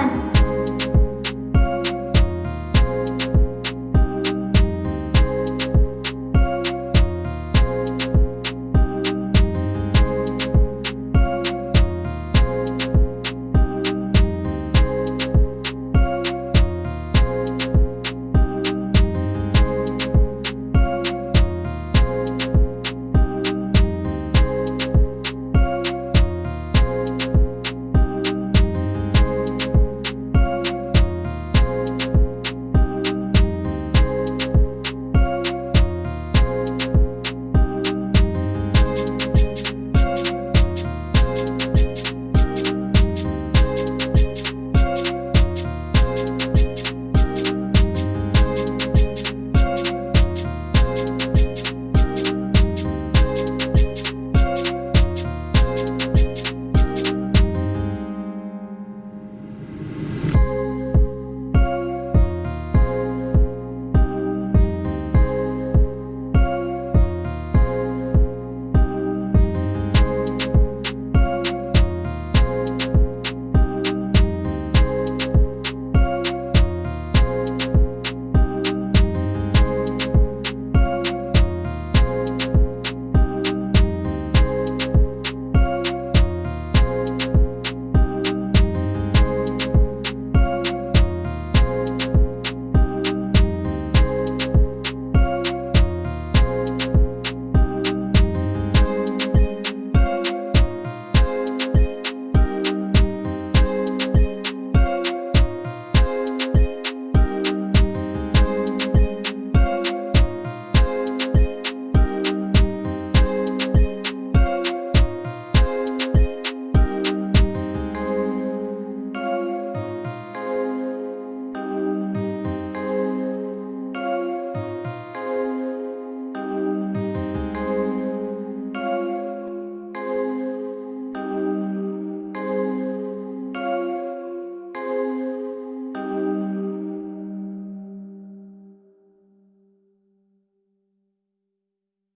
fun.